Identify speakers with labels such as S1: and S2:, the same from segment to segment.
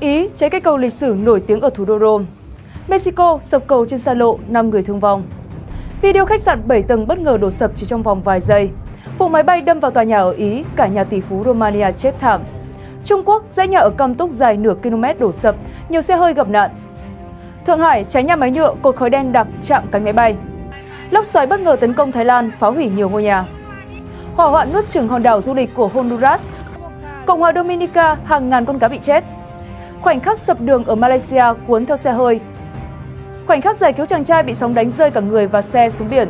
S1: Ý cháy cây cầu lịch sử nổi tiếng ở thủ đô Rome. Mexico sập cầu trên xa lộ, 5 người thương vong. Video khách sạn 7 tầng bất ngờ đổ sập chỉ trong vòng vài giây. Vụ máy bay đâm vào tòa nhà ở Ý, cả nhà tỷ phú Romania chết thảm. Trung Quốc, dãy nhà ở Cam Túc dài nửa km đổ sập, nhiều xe hơi gặp nạn. Thượng Hải, cháy nhà máy nhựa, cột khói đen đặc chạm cánh máy bay. Lốc xoáy bất ngờ tấn công Thái Lan, phá hủy nhiều ngôi nhà. Hỏa hoạn nuốt chửng hòn đảo du lịch của Honduras. Cộng hòa Dominica, hàng ngàn con cá bị chết. Khoảnh khắc sập đường ở Malaysia cuốn theo xe hơi. Khoảnh khắc giải cứu chàng trai bị sóng đánh rơi cả người và xe xuống biển.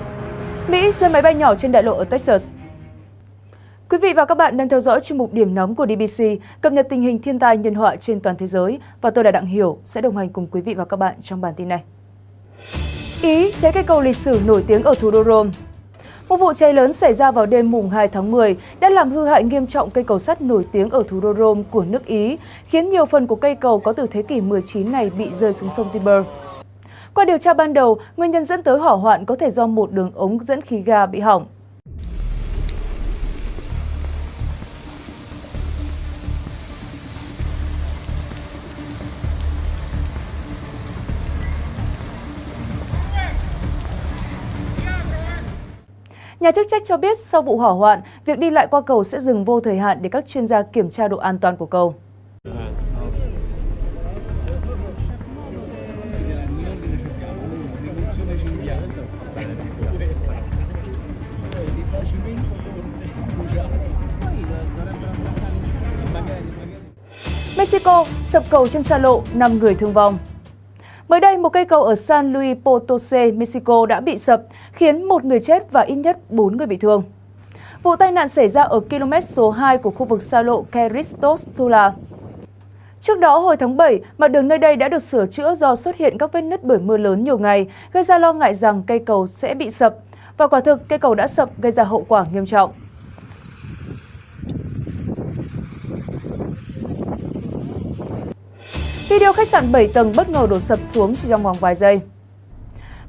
S1: Mỹ rơi máy bay nhỏ trên đại lộ ở Texas. Quý vị và các bạn đang theo dõi chuyên mục điểm nóng của DBC, cập nhật tình hình thiên tai nhân họa trên toàn thế giới và tôi là Đặng Hiểu sẽ đồng hành cùng quý vị và các bạn trong bản tin này. Ý cháy cây cầu lịch sử nổi tiếng ở thủ đô Rome. Một vụ cháy lớn xảy ra vào đêm mùng 2 tháng 10 đã làm hư hại nghiêm trọng cây cầu sắt nổi tiếng ở thủ đô Rome của nước Ý, khiến nhiều phần của cây cầu có từ thế kỷ 19 này bị rơi xuống sông Tiber. Qua điều tra ban đầu, nguyên nhân dẫn tới hỏa hoạn có thể do một đường ống dẫn khí ga bị hỏng. Nhà chức trách cho biết sau vụ hỏa hoạn, việc đi lại qua cầu sẽ dừng vô thời hạn để các chuyên gia kiểm tra độ an toàn của cầu. Mexico sập cầu trên xa lộ, 5 người thương vong. Mới đây, một cây cầu ở San Luis Potosí, Mexico đã bị sập, khiến một người chết và ít nhất 4 người bị thương. Vụ tai nạn xảy ra ở km số 2 của khu vực xa lộ Keristos Tula. Trước đó, hồi tháng 7, mặt đường nơi đây đã được sửa chữa do xuất hiện các vết nứt bởi mưa lớn nhiều ngày, gây ra lo ngại rằng cây cầu sẽ bị sập. Và quả thực, cây cầu đã sập gây ra hậu quả nghiêm trọng. Video khách sạn 7 tầng bất ngờ đổ sập xuống chỉ trong vòng vài giây.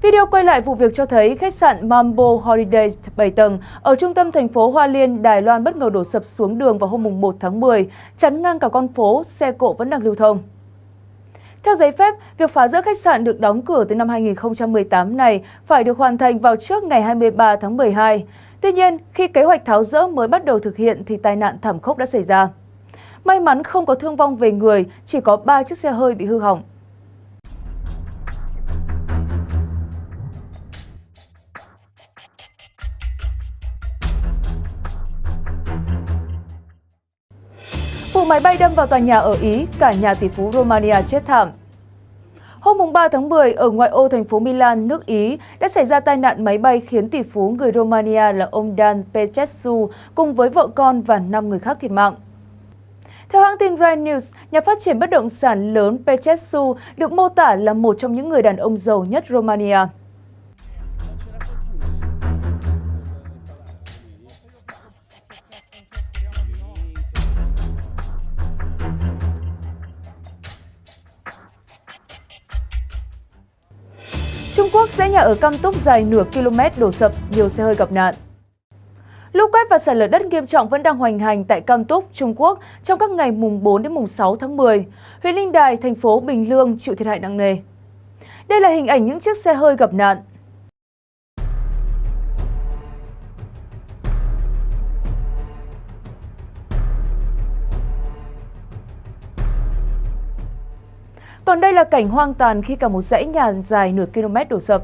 S1: Video quay lại vụ việc cho thấy khách sạn Mambo Holidays 7 tầng ở trung tâm thành phố Hoa Liên, Đài Loan bất ngờ đổ sập xuống đường vào hôm 1 tháng 10, chắn ngang cả con phố, xe cộ vẫn đang lưu thông. Theo giấy phép, việc phá rỡ khách sạn được đóng cửa từ năm 2018 này phải được hoàn thành vào trước ngày 23 tháng 12. Tuy nhiên, khi kế hoạch tháo rỡ mới bắt đầu thực hiện thì tai nạn thảm khốc đã xảy ra. May mắn không có thương vong về người, chỉ có 3 chiếc xe hơi bị hư hỏng. Vụ máy bay đâm vào tòa nhà ở Ý, cả nhà tỷ phú Romania chết thảm. Hôm 3 tháng 10, ở ngoại ô thành phố Milan, nước Ý, đã xảy ra tai nạn máy bay khiến tỷ phú người Romania là ông Dan Petrescu cùng với vợ con và 5 người khác thiệt mạng. Theo hãng tin Rai News, nhà phát triển bất động sản lớn Petrescu được mô tả là một trong những người đàn ông giàu nhất Romania. Trung Quốc, dãy nhà ở Cam Túc dài nửa km đổ sập, nhiều xe hơi gặp nạn. Lũ quét và sạt lở đất nghiêm trọng vẫn đang hoành hành tại Cam Túc, Trung Quốc trong các ngày mùng 4 đến mùng 6 tháng 10. Huyện Linh Đài, thành phố Bình Lương chịu thiệt hại nặng nề. Đây là hình ảnh những chiếc xe hơi gặp nạn. Còn đây là cảnh hoang tàn khi cả một dãy nhà dài nửa km đổ sập.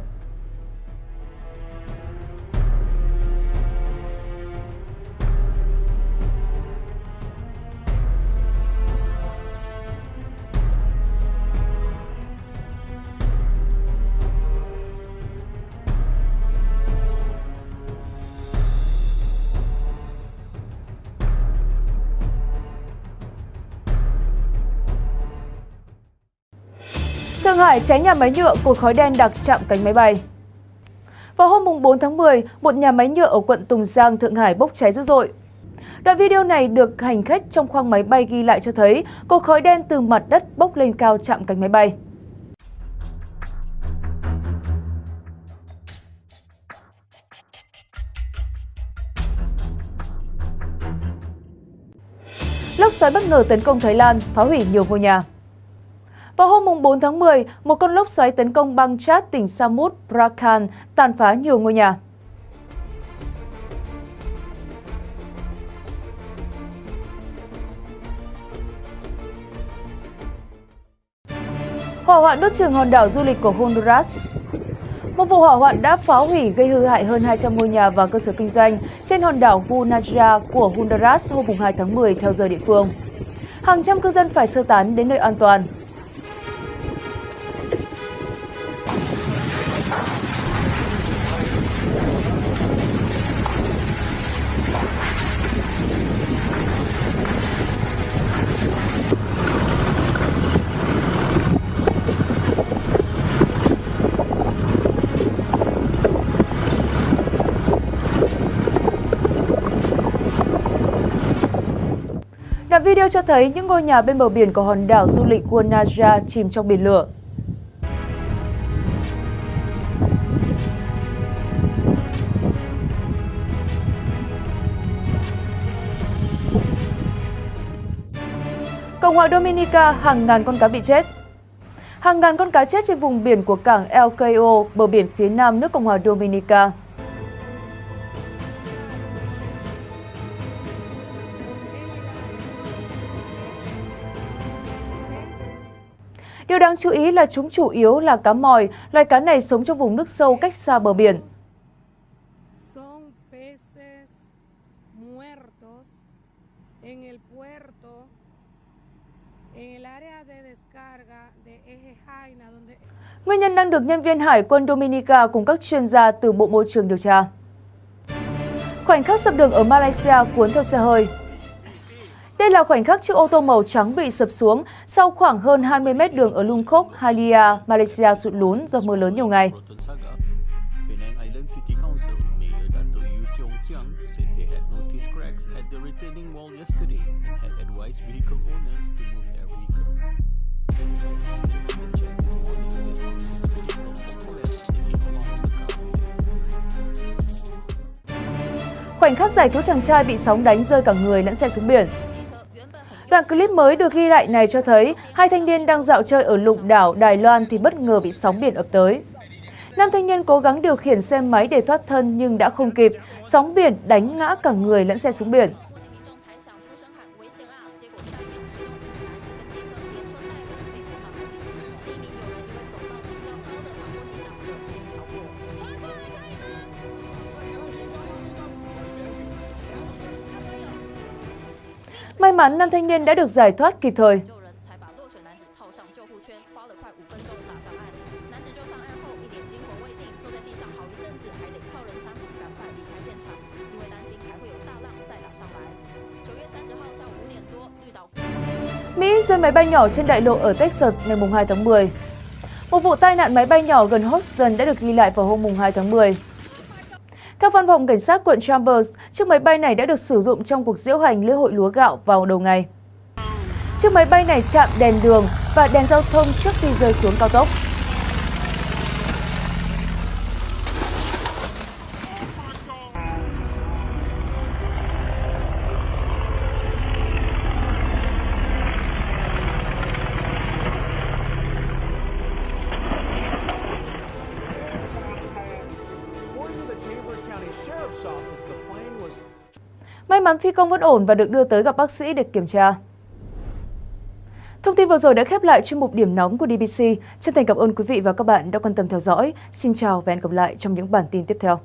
S1: Thượng Hải cháy nhà máy nhựa cột khói đen đặc chạm cánh máy bay. Vào hôm 4 tháng 10, một nhà máy nhựa ở quận Tùng Giang, Thượng Hải bốc cháy dữ dội. Đoạn video này được hành khách trong khoang máy bay ghi lại cho thấy cột khói đen từ mặt đất bốc lên cao chạm cánh máy bay. Lốc xoáy bất ngờ tấn công Thái Lan, phá hủy nhiều ngôi nhà. 4 tháng 10, một con lốc xoáy tấn công bang Chad tỉnh Samut Prakan, tàn phá nhiều ngôi nhà. Hỏa hoạn đốt trường hòn đảo du lịch của Honduras một vụ hỏa hoạn đã phá hủy gây hư hại hơn 200 ngôi nhà và cơ sở kinh doanh trên hòn đảo Gunaja của Honduras hôm 2 tháng 10 theo giờ địa phương. Hàng trăm cư dân phải sơ tán đến nơi an toàn. Video cho thấy những ngôi nhà bên bờ biển của hòn đảo du lịch Guanaja chìm trong biển lửa. Cộng hòa Dominica, hàng ngàn con cá bị chết. Hàng ngàn con cá chết trên vùng biển của cảng El Cayo, bờ biển phía nam nước Cộng hòa Dominica. Đáng chú ý là chúng chủ yếu là cá mòi, loài cá này sống trong vùng nước sâu cách xa bờ biển. Nguyên nhân đang được nhân viên Hải quân Dominica cùng các chuyên gia từ Bộ Môi trường điều tra. Khoảnh khắc sập đường ở Malaysia cuốn theo xe hơi. Đây là khoảnh khắc chiếc ô tô màu trắng bị sập xuống sau khoảng hơn 20 mét đường ở Lungkok, Halia, Malaysia sụt lún do mưa lớn nhiều ngày. Khoảnh khắc giải cứu chàng trai bị sóng đánh rơi cả người lẫn xe xuống biển. Đoạn clip mới được ghi lại này cho thấy hai thanh niên đang dạo chơi ở lục đảo Đài Loan thì bất ngờ bị sóng biển ập tới. Nam thanh niên cố gắng điều khiển xe máy để thoát thân nhưng đã không kịp, sóng biển đánh ngã cả người lẫn xe xuống biển. May mắn nam thanh niên đã được giải thoát kịp thời. Mỹ rơi máy bay nhỏ trên đại lộ ở Texas ngày 2 tháng 10. Một vụ tai nạn máy bay nhỏ gần Houston đã được ghi lại vào hôm 2 tháng 10. Theo văn phòng cảnh sát quận Chambers, chiếc máy bay này đã được sử dụng trong cuộc diễu hành lễ hội lúa gạo vào đầu ngày. Chiếc máy bay này chạm đèn đường và đèn giao thông trước khi rơi xuống cao tốc. May mắn phi công vẫn ổn và được đưa tới gặp bác sĩ để kiểm tra. Thông tin vừa rồi đã khép lại chuyên mục điểm nóng của DBC. Chân thành cảm ơn quý vị và các bạn đã quan tâm theo dõi. Xin chào và hẹn gặp lại trong những bản tin tiếp theo.